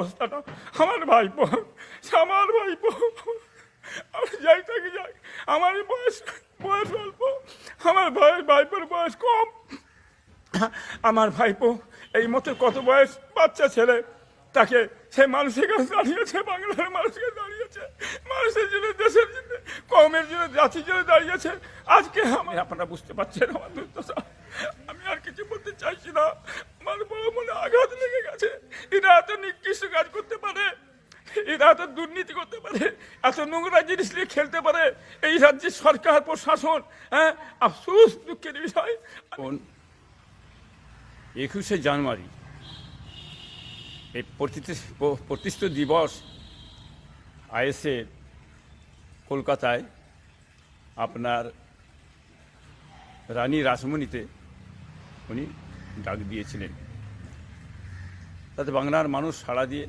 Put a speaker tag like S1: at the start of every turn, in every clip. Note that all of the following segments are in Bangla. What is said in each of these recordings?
S1: অবস্থাটা। আমার ভাইপো আমার ভাইপো। আমি যাই, থাকি যাই। আমার বয়স বয়স অল্প। আমার ভাই, ভাইপোর বয়স কম। আমার ভাইপো, এই মতো কত বয়স? বাচ্চা ছেলে। তাকে সে মানুষের কাছে দাঁড়িয়েছে, বাংলার মানুষকে দাঁড়িয়েছে। মানুষের জন্য, দেশের জন্য, কমের জন্য, জাতির জন্য দাঁড়িয়েছে। আজকে আমি, আপনারা বুঝতে পারছেন আমার দুর্দশা। আমি আর কিছু বলতে চাইছি না। আমার বড় মনে আঘাত লেগে গেছে। নিকৃষ্ট কাজ করতে পারে, এরা এত দুর্নীতি করতে পারে, এত নোংরা জিনিস নিয়ে খেলতে পারে, এই রাজ্যের সরকার, প্রশাসন হ্যাঁ দুঃখের বিষয়। একুশে জানুয়ারি, এই প্রতিষ্ঠ- প্রতিষ্ঠিত দিবস আইএসএ কলকাতায় আপনার রানী রাসমণিতে উনি ডাক দিয়েছিলেন। তাতে বাংলার মানুষ সাড়া দিয়ে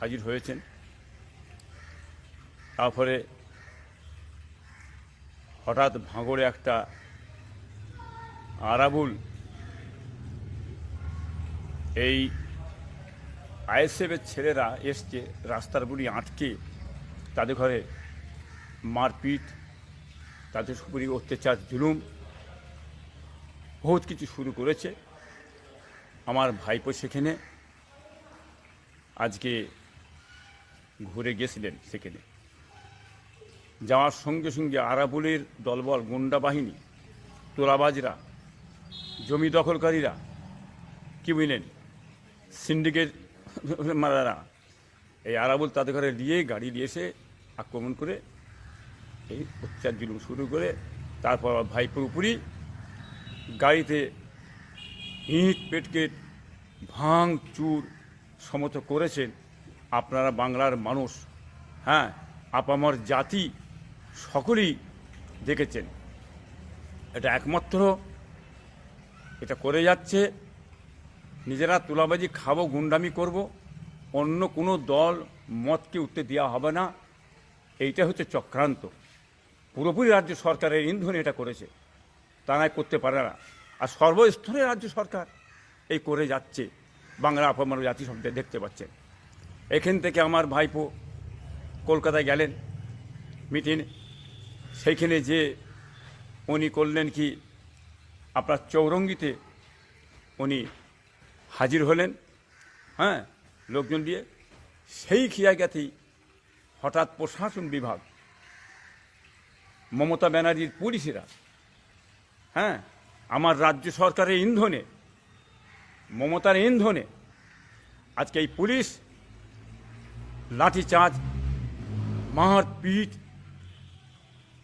S1: হাজির হয়েছেন। তারপরে হঠাৎ ভাঙড়ে একটা আরাবুল এই আইএসএফের ছেলেরা এসছে, রাস্তার বুড়ি আটকে তাদের ঘরে মারপিট, তাদের সুপুরি অত্যাচার, জুলুম, বহুত কিছু শুরু করেছে। আমার ভাইপো সেখানে আজকে ঘুরে গেছিলেন সেখানে। যাওয়ার সঙ্গে সঙ্গে আরাবুলের দলবল গুন্ডা বাহিনী, তোলাবাজরা, জমি দখলকারীরা, কি বুঝলেন সিন্ডিকেট মারারা এই আরাবুল তাদের ঘরে নিয়ে গাড়ি দিয়ে এসে আক্রমণ করে এই অত্যাচার জুলুম শুরু করে, তারপর আমার ভাইপোর উপরই গাড়িতে ইট, পেটকেট ভাঙ চুর সমত করেছেন আপনারা বাংলার মানুষ। হ্যাঁ আপামর জাতি সকলেই দেখেছেন। এটা একমাত্র এটা করে যাচ্ছে, নিজেরা তুলাবাজি খাব, গুন্ডামি করব, অন্য কোনো দল মতকে উঠতে দেওয়া হবে না। এইটা হচ্ছে চক্রান্ত। পুরোপুরি রাজ্য সরকারের ইন্ধনে এটা করেছে। তারাই করতে পারে না। আর সর্বস্তরে রাজ্য সরকার এই করে যাচ্ছে। বাংলা আপামার জাতি সব দেখতে পাচ্ছেন এখান থেকে আমার ভাইপো কলকাতায় গেলেন, মিটিং, সেইখানে যে উনি করলেন কি, আপনার চৌরঙ্গিতে উনি হাজির হলেন হ্যাঁ লোকজন দিয়ে। সেই খিয়াগাতেই হঠাৎ প্রশাসন বিভাগ, মমতা ব্যানার্জির পুলিশেরা হ্যাঁ আমার রাজ্য সরকারের ইন্ধনে মমতার ইন্ধনে আজকে এই পুলিশ লাঠিচার্জ, মারপিট,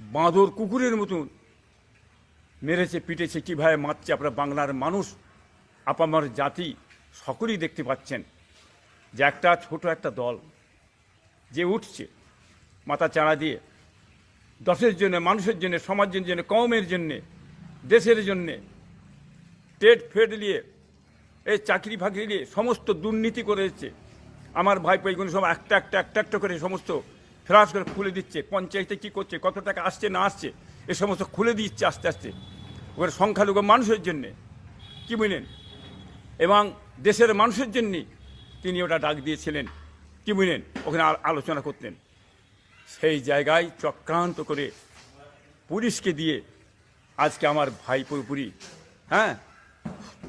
S1: বাঁদর কুকুরের মতন মেরেছে, পিটেছে, কীভাবে মারছে, আপনার বাংলার মানুষ, আপামার জাতি সকলেই দেখতে পাচ্ছেন যে একটা ছোট একটা দল যে উঠছে মাথা চাড়া দিয়ে, দশের জন্য, মানুষের জন্য, সমাজের জন্য কমের জন্যে, দেশের জন্যে, টেট ফেড নিয়ে এই চাকরি ফাকরি নিয়ে সমস্ত দুর্নীতি করে এসছে আমার ভাইপো এইগুলো সব একটা একটা একটা একটা করে সমস্ত ফ্লাশ করে খুলে দিচ্ছে। পঞ্চায়েতে কী করছে, কত টাকা আসছে, না আসছে, এ সমস্ত খুলে দিচ্ছে আস্তে আস্তে। ওখানে সংখ্যালঘু মানুষের জন্যে, কি বুঝলেন এবং দেশের মানুষের জন্যে তিনি ওটা ডাক দিয়েছিলেন, কি বুঝলেন ওখানে আলোচনা করতেন। সেই জায়গায় চক্রান্ত করে পুলিশকে দিয়ে আজকে আমার ভাই পুরোপুরি হ্যাঁ?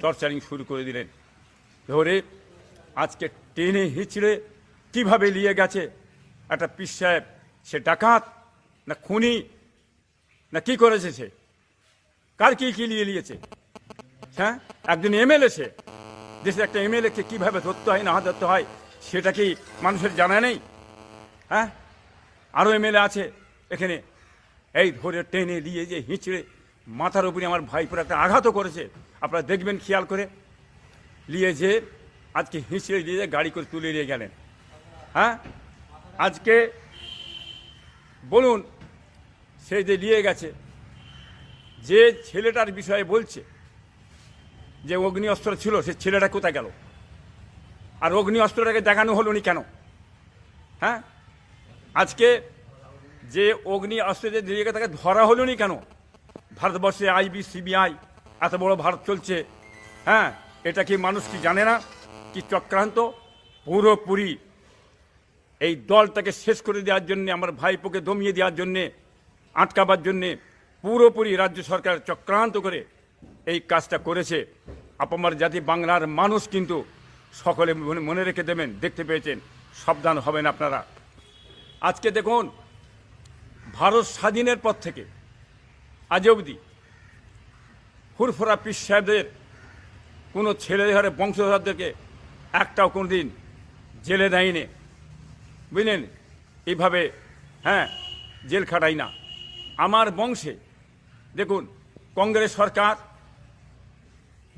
S1: টর্চারিং শুরু করে দিলেন। ধরে আজকে টেনে হিচড়ে কীভাবে নিয়ে গেছে? একটা পিস সাহেব, সে ডাকাত না খুনি না কি করেছে সে? কার কি কি নিয়ে নিয়েছে? হ্যাঁ? একজন এমএলএ সে। দেশের একটা এমএলএ কে কীভাবে ধরতে হয়, না ধরতে হয়, সেটা কি মানুষের জানা নেই? হ্যাঁ? আরও এমএলএ আছে এখানে। এই ধরে টেনে দিয়ে যে হিঁচড়ে মাথার উপরে আমার ভাইপুর একটা আঘাতও করেছে। আপনারা দেখবেন, খেয়াল করে নিয়ে যে আজকে হিঁচড়ে দিয়ে গাড়ি করে তুলে নিয়ে গেলেন। হ্যাঁ? আজকে বলুন, সে যে নিয়ে গেছে, যে ছেলেটার বিষয়ে বলছে যে অগ্নি অস্ত্র ছিল, সে ছেলেটা কোথায় গেল? আর অগ্নি অস্ত্রটাকে দেখানো হলো নি কেন? হ্যাঁ? আজকে যে অগ্নি অস্ত্র যে গেছে, তাকে ধরা হলো নি কেন? ভারতবর্ষে আইবি, সিবিআই, এত বড় ভারত চলছে। হ্যাঁ এটা কি মানুষ কি জানে না? কি চক্রান্ত? পুরোপুরি। এই দলটাকে শেষ করে দেওয়ার জন্য, আমার ভাইপোকে দমিয়ে দেওয়ার জন্যে, আটকাবার জন্যে পুরোপুরি রাজ্য সরকার চক্রান্ত করে এই কাজটা করেছে। আপামার জাতি বাংলার মানুষ কিন্তু সকলে মনে- রেখে দেবেন, দেখতে পেয়েছেন। সাবধান হবেন আপনারা। আজকে দেখুন, ভারত স্বাধীনের পর থেকে আজ অবধি ফুরফুরা পিস সাহেবদের কোনো ছেলে ঘরে বংশধরদেরকে একটাও কোনো দিন জেলে দেয়নি। বুঝলেন? এইভাবে হ্যাঁ জেল খাটাই না। আমার বংশে, দেখুন, কংগ্রেস সরকার,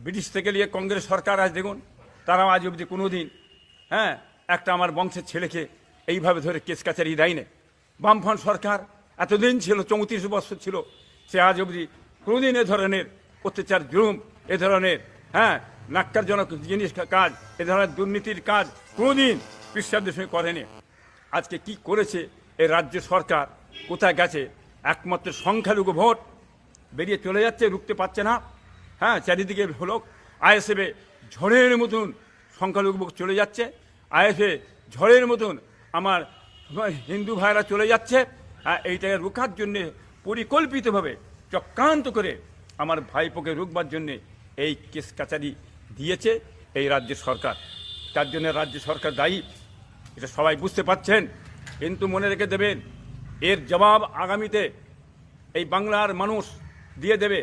S1: ব্রিটিশ থেকে নিয়ে কংগ্রেস সরকার আজ দেখুন, তারাও আজ অবধি কোনো দিন হ্যাঁ একটা আমার বংশের ছেলেকে এইভাবে ধরে কেস কাচারি দেয়নি। বামফ্রন্ট সরকার এতদিন ছিল, চৌত্রিশ বছর ছিল সে আজ অবধি কোনোদিন এ ধরনের অত্যাচার, জুলুম, এ ধরনের হ্যাঁ নাক্কারজনক জিনিস কাজ, এ ধরনের দুর্নীতির কাজ কোনোদিন বিশ্বাসদের সঙ্গে করেনি। আজকে কি করেছে এই রাজ্য সরকার? কোথায় গেছে? একমাত্র সংখ্যালঘু ভোট বেরিয়ে চলে যাচ্ছে, রুখতে পারছে না। হ্যাঁ চারিদিকে হলো আইএসএফে ঝড়ের মতন সংখ্যালঘু ভোট চলে যাচ্ছে। আইএসএ ঝড়ের মতন আমার হিন্দু ভাইরা চলে যাচ্ছে। হ্যাঁ এইটাকে রুখার জন্যে পরিকল্পিতভাবে, চক্রান্ত করে আমার ভাইপোকে রুখবার জন্যে এই কেস কাচারি দিয়েছে এই রাজ্য সরকার। তার জন্য রাজ্য সরকার দায়ী, এটা সবাই বুঝতে পারছেন, কিন্তু মনে রেখে দেবেন, এর জবাব আগামীতে এই বাংলার মানুষ দিয়ে দেবে।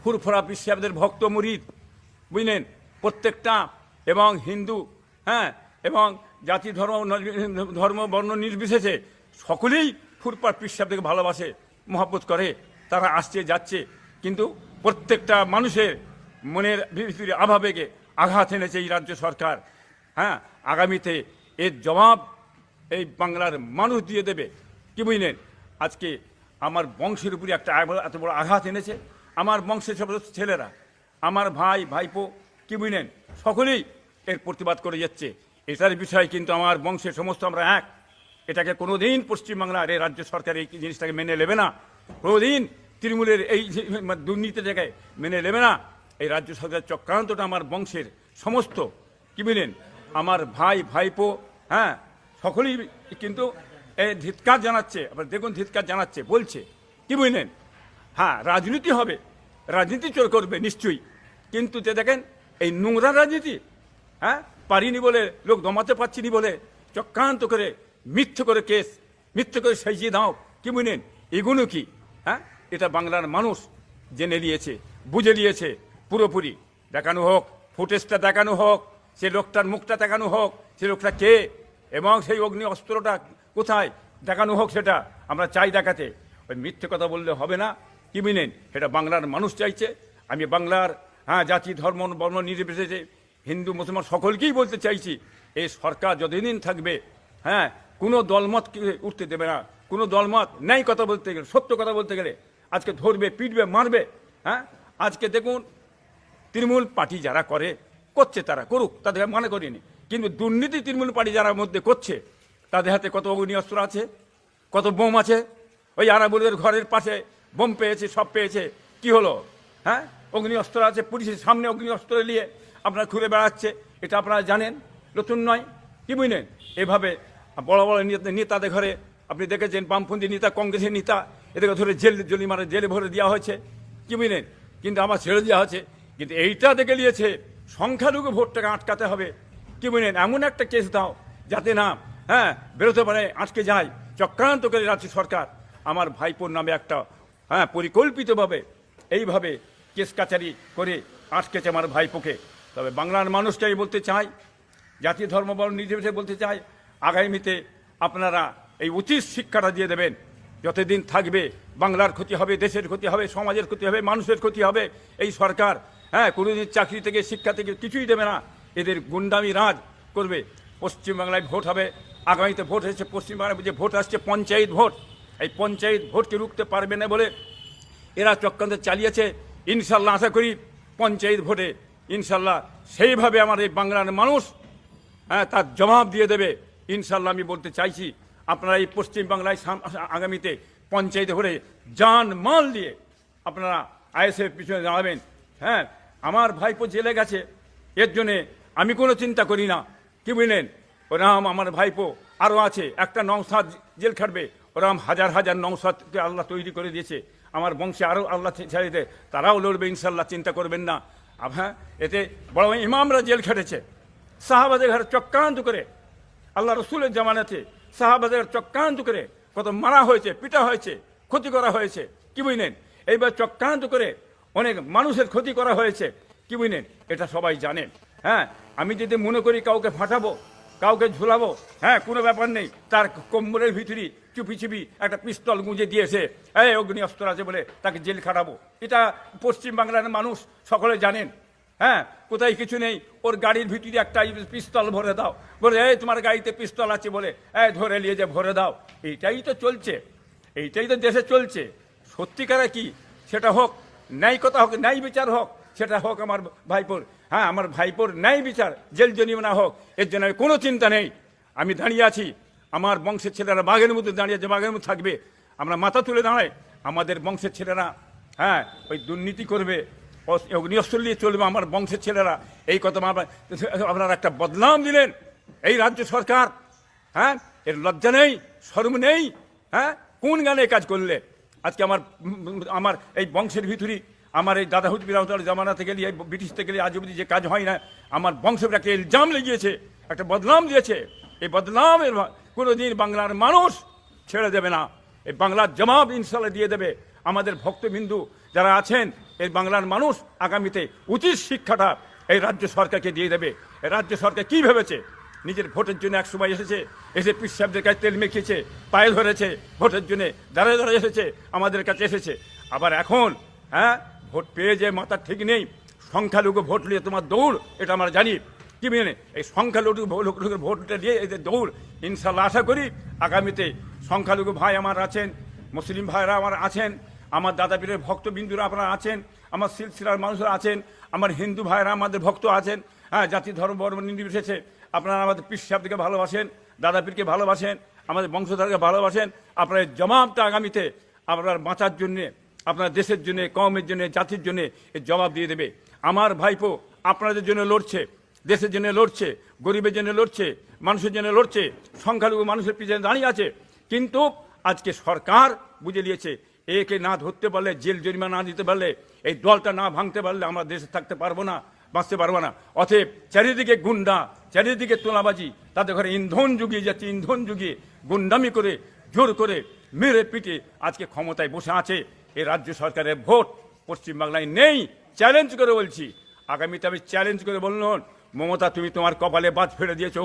S1: ফুরফুরা পিসাবদের ভক্ত মুরিদ, বুঝলেন? প্রত্যেকটা, এবং হিন্দু হ্যাঁ এবং জাতি ধর্ম ধর্ম বর্ণ নির্বিশেষে সকলেই ফুরফুরা পিসাবদেরকে ভালোবাসে। মহাব্বত করে, তারা আসছে, যাচ্ছে। কিন্তু প্রত্যেকটা মানুষের মনের ভিতরে আভাবেগে আঘাত এনেছে এই রাজ্য সরকার। হ্যাঁ আগামীতে এর জবাব এই বাংলার মানুষ দিয়ে দেবে। কি বুঝলেন? আজকে আমার বংশের উপরে একটা এত বড় আঘাত এনেছে। আমার বংশের সব ছেলেরা, আমার ভাই, ভাইপো, কি বুঝলেন? সকলেই এর প্রতিবাদ করে যাচ্ছে। এটার বিষয় কিন্তু আমার বংশের সমস্ত আমরা এক। এটাকে কোনোদিন পশ্চিমবাংলার এই রাজ্য সরকার এই জিনিসটাকে মেনে নেবে না। কোনোদিন তৃণমূলের এই যে দুর্নীতি জায়গায় মেনে নেবে না। এই রাজ্য সরকারের চক্রান্তটা আমার বংশের সমস্ত। কি বুঝলেন আমার ভাই, ভাইপো হ্যাঁ সকলেই কিন্তু এই ধিৎকার জানাচ্ছে, আবার দেখুন ধিৎকার জানাচ্ছে, বলছে। কি বুঝলেন হ্যাঁ রাজনীতি হবে। রাজনীতি চোর করবে, নিশ্চয়ই। কিন্তু যে দেখেন, এই নোংরা রাজনীতি হ্যাঁ পারিনি বলে, লোক দমাতে পারছিনি বলে, চক্রান্ত করে মিথ্যে করে কেস, মিথ্যে করে সাজিয়ে দাও। কি বুঝলেন এগুলো কি? হ্যাঁ? এটা বাংলার মানুষ জেনে নিয়েছে, বুঝে নিয়েছে পুরোপুরি। দেখানো হোক, ফুটেজটা দেখানো হোক, সে লোকটার মুখটা দেখানো হোক, সে লোকটা কে? এবং সেই অগ্নি অস্ত্রটা কোথায়? দেখানো হোক সেটা, আমরা চাই দেখাতে। ওই মিথ্যে কথা বললে হবে না। কি মিনেন সেটা বাংলার মানুষ চাইছে। আমি বাংলার হ্যাঁ জাতি, ধর্ম, বর্ণ নির্বিশেষে হিন্দু, মুসলমান সকলকেই বলতে চাইছি। এই সরকার যতদিন থাকবে হ্যাঁ কোনো দলমতকে উঠতে দেবে না। কোনো দলমত ন্যায় কথা বলতে গেলে, সত্য কথা বলতে গেলে আজকে ধরবে, পিটবে, মারবে হ্যাঁ? আজকে দেখুন, তৃণমূল পার্টি যারা করে, করছে তারা, করুক, তাদের মনে করিনি। কিন্তু দুর্নীতি তৃণমূল পার্টি যারা মধ্যে করছে, তাদের হাতে কত অগ্নি অস্ত্র আছে, কত বোম আছে? ওই আরাবুলের ঘরের পাশে বোম পেয়েছে, সব পেয়েছে। কি হলো? হ্যাঁ? অগ্নি অস্ত্র আছে, পুলিশের সামনে অগ্নি অস্ত্র নিয়ে আপনারা ঘুরে বেড়াচ্ছে, এটা আপনারা জানেন, নতুন নয়। কি বুঝলেন? এভাবে বড় বড় নেতা- নেতাদের ঘরে আপনি দেখেছেন বামপন্থী নেতা, কংগ্রেসের নেতা, এদেরকে ধরে জেল, জলি মারে, জেলে ভরে দেওয়া হয়েছে। কি বুঝলেন কিন্তু আমার ছেড়ে দেওয়া হয়েছে। কিন্তু এইটা দেখে নিয়েছে, সংখ্যালঘু ভোটটাকে আটকাতে হবে। কি বুঝলেন এমন একটা কেস দাও, যাতে না হ্যাঁ বেরোতে পারে, আটকে যায়, চক্রান্ত করে রাজ্য সরকার। আমার ভাইপোর নামে একটা হ্যাঁ পরিকল্পিতভাবে এইভাবে কেস কাচারি করে আটকেছে আমার ভাইপোকে। তবে বাংলার মানুষটাই বলতে চাই, জাতি ধর্ম বর্ণ বলতে চাই আগামীতে আপনারা এই উচিত শিক্ষাটা দিয়ে দেবেন। যতদিন থাকবে, বাংলার ক্ষতি হবে, দেশের ক্ষতি হবে, সমাজের ক্ষতি হবে, মানুষের ক্ষতি হবে, এই সরকার হ্যাঁ কোনোদিন চাকরি থেকে, শিক্ষা থেকে কিছুই দেবে না। এদের গুন্ডামি রাজ করবে। পশ্চিমবাংলায় ভোট হবে। আগামীতে ভোট এসেছে, পশ্চিমবাংলায় যে ভোট আসছে, পঞ্চায়েত ভোট। এই পঞ্চায়েত ভোটকে রুখতে পারবে না বলে এরা চক্রান্ত চালিয়েছে। ইনশাল্লাহ আশা করি পঞ্চায়েত ভোটে ইনশাল্লাহ সেইভাবে আমার এই বাংলার মানুষ হ্যাঁ তার জবাব দিয়ে দেবে। ইনশাল্লাহ আমি বলতে চাইছি, আপনারা এই পশ্চিমবাংলায় আগামীতে পঞ্চায়েত ভোটে যান মাল দিয়ে আপনারা আইএসএফ পিছনে দাঁড়াবেন। হ্যাঁ আমার ভাইপো জেলে গেছে, এর জন্যে আমি কোনো চিন্তা করি না। কি বুঝলেন ওরাম আমার ভাইপো আরও আছে, একটা নংসাদ জেল খাটবে, ওরাম হাজার হাজার নংসাদকে আল্লাহ তৈরি করে দিয়েছে। আমার বংশে আরও আল্লাহ ছেড়ে দে তারাও লড়বে ইনশাল্লাহ চিন্তা করবেন না। হ্যাঁ এতে বড় ইমামরা জেল খেটেছে। সাহাবাদের ঘরে চক্রান্ত করে আল্লাহ রসুলের জামানাতে সাহাবাদের চক্রান্ত করে কত মারা হয়েছে, পিটা হয়েছে, ক্ষতি করা হয়েছে, কি বুঝলেন? এইবার চক্রান্ত করে অনেক মানুষের ক্ষতি করা হয়েছে, কি বুঝলেন? এটা সবাই জানে। হ্যাঁ আমি যদি মনে করি কাউকে ফাটাবো, কাউকে ঝুলাবো হ্যাঁ কোনো ব্যাপার নেই। তার কোমরের ভিতরে চুপি চুপি একটা পিস্তল গুঁজে দিয়েছে। এই অগ্নি অস্ত্র আছে বলে তাকে জেল খাটাবো। এটা পশ্চিম বাংলার মানুষ সকলে জানেন। হ্যাঁ কোথায় কিছু নেই। ওর গাড়ির ভিতরে একটা পিস্তল ভরে দাও। বলে, এই, তোমার গাড়িতে পিস্তল আছে বলে। এই, ধরে নিয়ে যে ভরে দাও। এইটাই তো চলছে। এইটাই তো দেশে চলছে। সত্যিকারে কি? সেটা হোক ন্যায় কথা হোক, ন্যায় বিচার হোক, সেটা হোক আমার ভাইপোর। হ্যাঁ আমার ভাইপোর ন্যায় বিচার, জেল জরিমানা হোক, এর জন্য কোনো চিন্তা নেই। আমি দাঁড়িয়ে আছি। আমার বংশের ছেলেরা বাঘের মধ্যে দাঁড়িয়ে আছে, বাঘের মধ্যে থাকবে। আমরা মাথা তুলে দাঁড়াই। আমাদের বংশের ছেলেরা হ্যাঁ ওই দুর্নীতি করবে। অগ্নিঅস্ত্র নিয়ে চলবে, আমার বংশের ছেলেরা। এই কথা আপনারা একটা বদনাম দিলেন। এই রাজ্য সরকার হ্যাঁ? এর লজ্জা নেই, শরম নেই হ্যাঁ? কোন গানে কাজ করলে? আজকে আমার আমার এই বংশের ভিতরে আমার এই দাদা হুদ বিরামতার জামানা থেকে এই ব্রিটিশ থেকে আজ অবধি যে কাজ হয় না, আমার বংশের একটা ইলজাম লেগিয়েছে, একটা বদনাম দিয়েছে। এই বদনামের কোনো দিন বাংলার মানুষ ছেড়ে দেবে না। এই বাংলার জবাব ইনশাল্লাহ দিয়ে দেবে। আমাদের ভক্তবিন্দু যারা আছেন, এই বাংলার মানুষ আগামীতে উচিত শিক্ষাটা এই রাজ্য সরকারকে দিয়ে দেবে। রাজ্য সরকার কি ভেবেছে? নিজের ভোটের জন্য এক সময় এসেছে, এসে পিস কাছে তেল মেখেছে, পায়ে ধরেছে, ভোটের জন্য দাঁড়িয়ে দাঁড়িয়ে এসেছে, আমাদের কাছে এসেছে। আবার এখন হ্যাঁ ভোট পেয়ে যে মাথা ঠিক নেই, সংখ্যালঘু ভোট নিয়ে তোমার দৌড়, এটা আমরা জানি। কি মেনে? এই সংখ্যালঘু ভোটটা দিয়ে এদের দৌড় ইনশাল্লাহ আশা করি আগামীতে সংখ্যালঘু ভাই আমার আছেন, মুসলিম ভাইরা আমার আছেন আমার দাদা পীরের ভক্তবিন্দুরা আপনারা আছেন, আমার সিলসিলার মানুষরা আছেন, আমার হিন্দু ভাইরা আমাদের ভক্ত আছেন হ্যাঁ জাতি, ধর্ম বর্ম নির্বিশেষে আপনারা আমাদের পীর সাহেবকে ভালোবাসেন দাদা পীরকে ভালোবাসেন, আমাদের বংশধরকে ভালোবাসেন, আপনার এই জবাবটা আগামীতে আপনার বাঁচার জন্যে, আপনার দেশের জন্য কমের জন্য, জাতির জন্য এর জবাব দিয়ে দেবে। আমার ভাইপো আপনাদের জন্য লড়ছে, দেশের জন্য লড়ছে, গরিবের জন্য লড়ছে, মানুষের জন্য লড়ছে, সংখ্যালঘু মানুষের পিছনে দাঁড়িয়ে আছে, কিন্তু আজকে সরকার বুঝে নিয়েছে একে না ধরতে পারলে, জেল জরিমা না দিতে পারলে, এই দলটা না ভাঙতে পারলে আমরা দেশে থাকতে পারব না, বাঁচতে পারব না। অতএব চারিদিকে গুন্ডা, চারিদিকে তোলাবাজি তাদের ঘরে ইন্ধন জুগিয়ে যাচ্ছে, ইন্ধন জুগিয়ে গুন্ডামি করে, জোর করে মেরে পিটে আজকে ক্ষমতায় বসে আছে এই রাজ্য সরকারের ভোট। পশ্চিমবাংলায় নেই চ্যালেঞ্জ করে বলছি। আগামীতে আমি চ্যালেঞ্জ করে বললাম, মমতা, তুমি তোমার কপালে বাজ ফেলে দিয়েছ।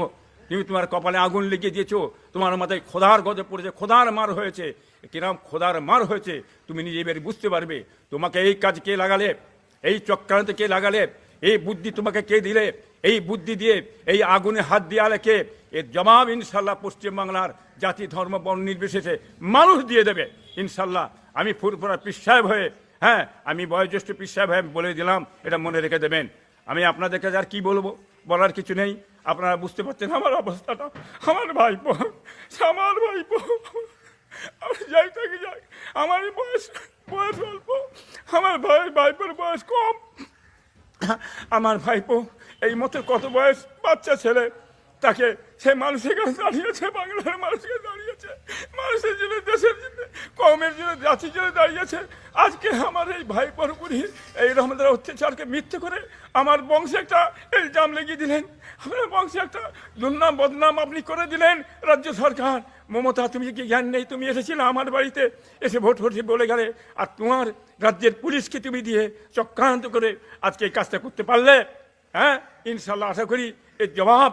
S1: তুমি তোমার কপালে আগুন লেগে দিয়েছ, তোমার মাথায় খোদার গজে পড়েছে, খোদার মার হয়েছে। কিরম খোদার মার হয়েছে, তুমি নিজে এবার বুঝতে পারবে। তোমাকে এই কাজ কে লাগালে? এই চক্রান্ত কে লাগালে? এই বুদ্ধি তোমাকে কে দিলে? এই বুদ্ধি দিয়ে, এই আগুনে হাত দিয়ালে কে? এর জবাব ইনশাল্লাহ পশ্চিমবাংলার জাতি, ধর্ম, বর্ণ নির্বিশেষে মানুষ দিয়ে দেবে। ইনশাল্লাহ আমি ফুরফুরা পিসাব হয়ে হ্যাঁ আমি বয়োজ্যেষ্ঠ পিসাব হয়ে বলে দিলাম, এটা মনে রেখে দেবেন। আমি আপনাদের কাছে আর কি বলব? বলার কিছু নেই। আপনারা বুঝতে পারছেন আমার অবস্থাটা। আমার ভাইপো আমার ভাইপো। আমি যাই থাকি, যাই। আমার বয়স বয়স অল্প। আমার ভাই, ভাইপোর বয়স কম। আমার ভাইপো, এই মতো কত বয়স? বাচ্চা ছেলে। তাকে সে মানুষের কাছে দাঁড়িয়েছে বাংলার মানুষকে দাঁড়িয়েছে মানুষের জন্য দেশের জন্য কমের জন্য জাতির জন্য দাঁড়িয়েছে আজকে আমার এই ভাই উপরই এই রহমদের অত্যাচারকে মিথ্যে করে আমার বংশে একটা ইলজাম লেগে দিলেন আপনার বংশে একটা দুর্নাম বদনাম আপনি করে দিলেন রাজ্য সরকার মমতা তুমি কি জ্ঞান নেই তুমি এসেছিলে আমার বাড়িতে এসে ভোট ভোট বলে গেলে আর তোমার রাজ্যের পুলিশকে তুমি দিয়ে চক্রান্ত করে আজকে এই কাজটা করতে পারলে হ্যাঁ ইনশাল্লাহ আশা করি এর জবাব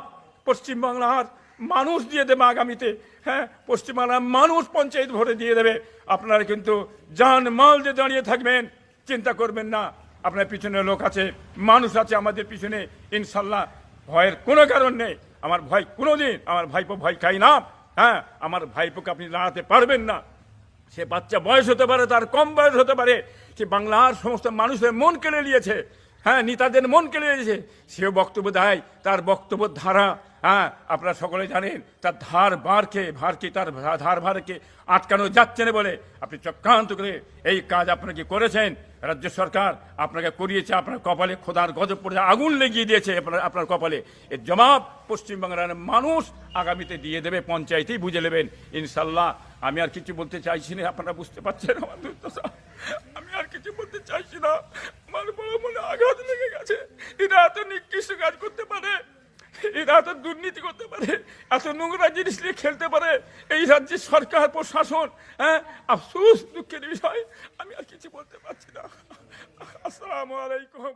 S1: পশ্চিমবাংলার মানুষ দিয়ে দেবে আগামীতে। হ্যাঁ পশ্চিমবাংলার মানুষ পঞ্চায়েত ভোটে দিয়ে দেবে। আপনারা কিন্তু জান মাল দিয়ে দাঁড়িয়ে থাকবেন, চিন্তা করবেন না। আপনার পিছনে লোক আছে, মানুষ আছে আমাদের পিছনে, ইনশাল্লাহ ভয়ের কোনো কারণ নেই। আমার ভয় কোনোদিন, আমার ভাইপো ভয় খাই না। হ্যাঁ আমার ভাইপোকে আপনি দাঁড়াতে পারবেন না। সে বাচ্চা বয়স হতে পারে, তার কম বয়স হতে পারে। সে বাংলার সমস্ত মানুষের মন কেড়ে নিয়েছে। হ্যাঁ নেতাদের মন কেড়ে নিয়েছে। সেও বক্তব্য দেয়, তার বক্তব্য ধারা হ্যাঁ আপনারা সকলে জানেন, তার ধার বারকে, ভারকে, তার ধার ভারকে আটকানো যাচ্ছে না বলে আপনি চক্রান্ত করে এই কাজ আপনাকে করেছেন? রাজ্য সরকার আপনাকে করিয়েছে, আপনার কপালে খোদার গজব পড়ে আগুন লেগিয়ে দিয়েছে আপনার আপনার কপালে। এর জবাব পশ্চিমবাংলার মানুষ আগামীতে দিয়ে দেবে, পঞ্চায়েতেই বুঝে নেবেন। ইনশাল্লাহ, আমি আর কিছু বলতে চাইছি না, আপনারা বুঝতে পারছেন আমার দুর্দশা। আমি আর কিছু বলতে চাইছি না। আমার বড় মনে আঘাত লেগে গেছে। এরা এত নিকৃষ্ট কাজ করতে পারে, এরা এত দুর্নীতি করতে পারে, এত নোংরা জিনিস নিয়ে খেলতে পারে, এই রাজ্যের সরকার, প্রশাসন হ্যাঁ আফসোস দুঃখের বিষয়, আমি আর কিছু বলতে পারছি না। আসসালামু আলাইকুম।